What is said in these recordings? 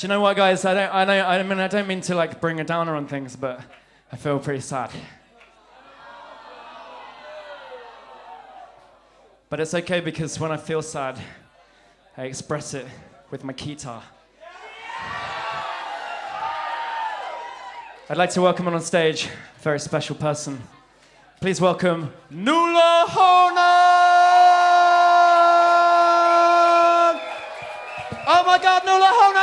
Do you know what, guys? I don't, I know, I mean, I don't mean to like bring a downer on things, but I feel pretty sad. But it's okay because when I feel sad, I express it with my guitar. I'd like to welcome on stage a very special person. Please welcome Nuala Honan! Oh my God, Nuala Honan!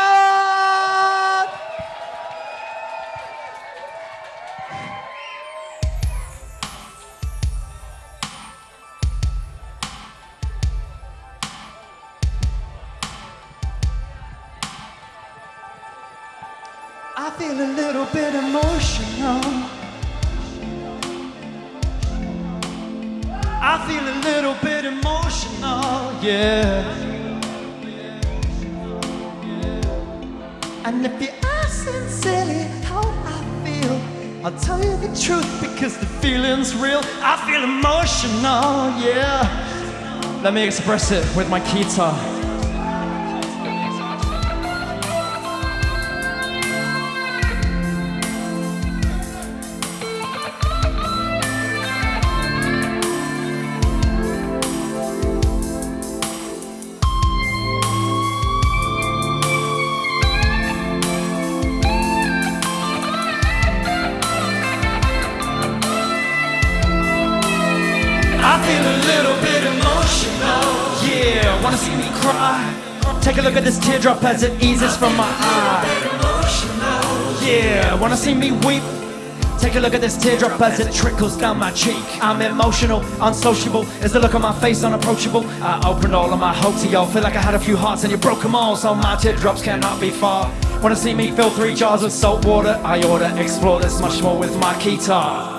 Feel a little bit emotional. I feel a little bit emotional, yeah. And if you ask sincerely how I feel, I'll tell you the truth because the feeling's real. I feel emotional, yeah. Let me express it with my guitar. Feel a little bit emotional. Yeah, wanna see me cry? Take a look at this teardrop as it eases from my eye. Yeah, wanna see me weep? Take a look at this teardrop as it trickles down my cheek. I'm emotional, unsociable. Is the look on my face unapproachable? I opened all of my hope to y'all. Feel like I had a few hearts and you broke them all, so my teardrops cannot be far. Wanna see me fill three jars with salt water? I order, explore this much more with my guitar.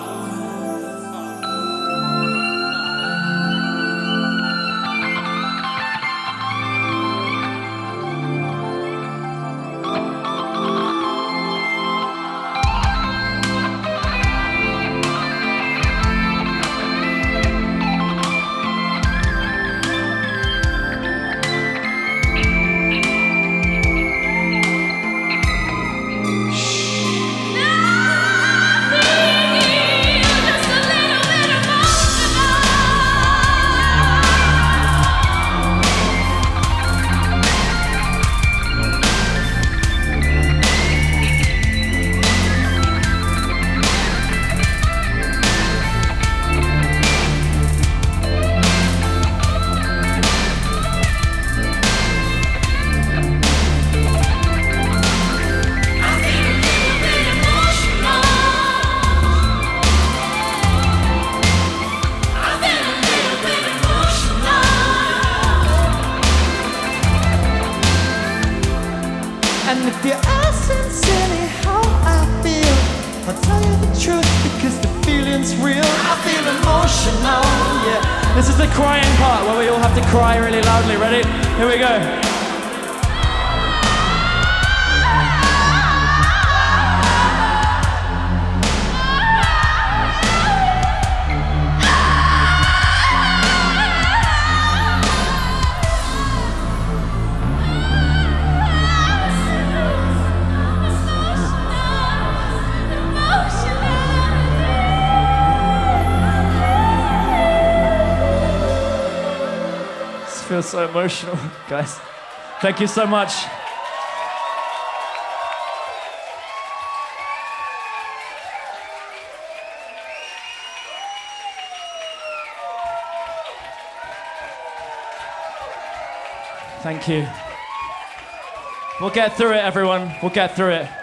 And if you ask sincerely how I feel, I'll tell you the truth because the feeling's real. I feel emotional, yeah. This is the crying part where we all have to cry really loudly. Ready? Here we go. Feels so emotional, guys. Thank you so much. Thank you. We'll get through it, everyone. We'll get through it.